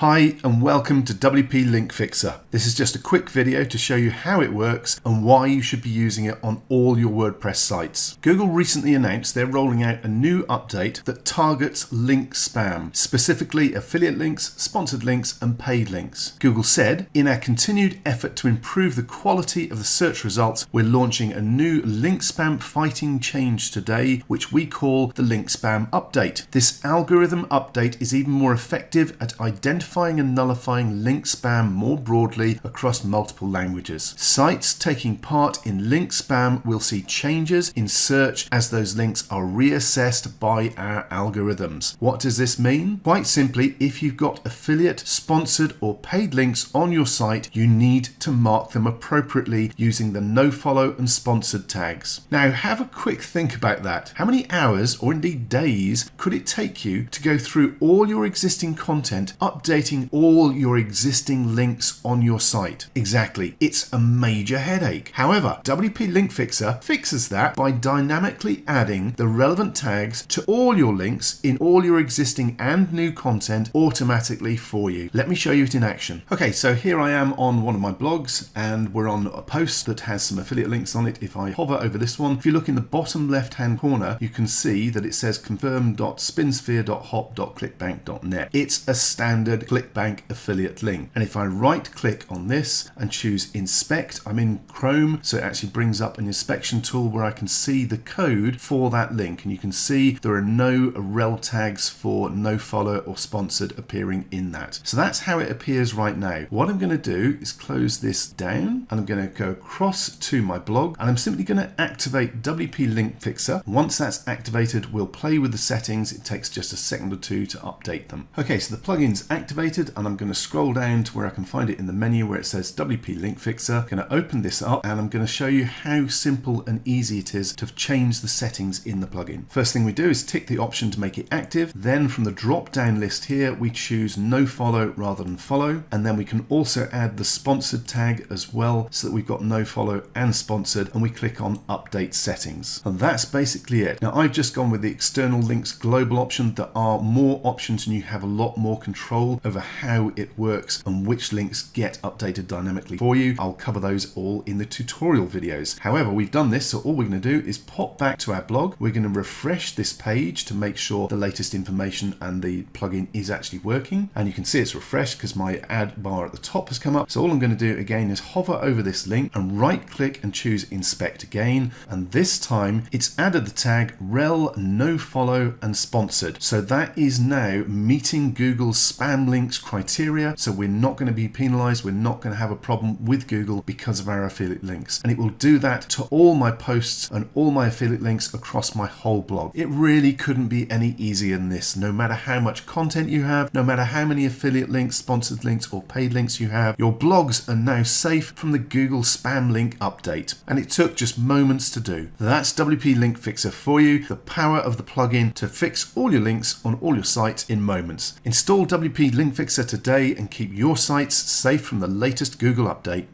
Hi and welcome to WP Link Fixer. This is just a quick video to show you how it works and why you should be using it on all your WordPress sites. Google recently announced they're rolling out a new update that targets link spam, specifically affiliate links, sponsored links and paid links. Google said, in our continued effort to improve the quality of the search results, we're launching a new link spam fighting change today, which we call the link spam update. This algorithm update is even more effective at identifying identifying and nullifying link spam more broadly across multiple languages. Sites taking part in link spam will see changes in search as those links are reassessed by our algorithms. What does this mean? Quite simply, if you've got affiliate, sponsored or paid links on your site, you need to mark them appropriately using the nofollow and sponsored tags. Now have a quick think about that. How many hours or indeed days could it take you to go through all your existing content, update updating all your existing links on your site. Exactly, it's a major headache. However, WP Link Fixer fixes that by dynamically adding the relevant tags to all your links in all your existing and new content automatically for you. Let me show you it in action. Okay, so here I am on one of my blogs and we're on a post that has some affiliate links on it. If I hover over this one, if you look in the bottom left hand corner, you can see that it says confirm.spinsphere.hop.clickbank.net. It's a standard ClickBank affiliate link. And if I right click on this and choose inspect, I'm in Chrome, so it actually brings up an inspection tool where I can see the code for that link. And you can see there are no rel tags for no follow or sponsored appearing in that. So that's how it appears right now. What I'm going to do is close this down and I'm going to go across to my blog and I'm simply going to activate WP Link Fixer. Once that's activated, we'll play with the settings. It takes just a second or two to update them. Okay, so the plugin's activated activated and I'm going to scroll down to where I can find it in the menu where it says WP Link Fixer. I'm going to open this up and I'm going to show you how simple and easy it is to change the settings in the plugin. First thing we do is tick the option to make it active. Then from the drop down list here, we choose no follow rather than follow. And then we can also add the sponsored tag as well so that we've got no follow and sponsored and we click on update settings. And that's basically it. Now I've just gone with the external links global option. There are more options and you have a lot more control over how it works and which links get updated dynamically for you. I'll cover those all in the tutorial videos. However, we've done this, so all we're going to do is pop back to our blog. We're going to refresh this page to make sure the latest information and the plugin is actually working. And you can see it's refreshed because my ad bar at the top has come up. So all I'm going to do again is hover over this link and right click and choose inspect again. And this time it's added the tag rel no follow and sponsored. So that is now meeting Google's spam links criteria. So we're not going to be penalized. We're not going to have a problem with Google because of our affiliate links. And it will do that to all my posts and all my affiliate links across my whole blog. It really couldn't be any easier than this. No matter how much content you have, no matter how many affiliate links, sponsored links or paid links you have, your blogs are now safe from the Google spam link update. And it took just moments to do. That's WP Link Fixer for you, the power of the plugin to fix all your links on all your sites in moments. Install WP Link Fixer today and keep your sites safe from the latest Google update.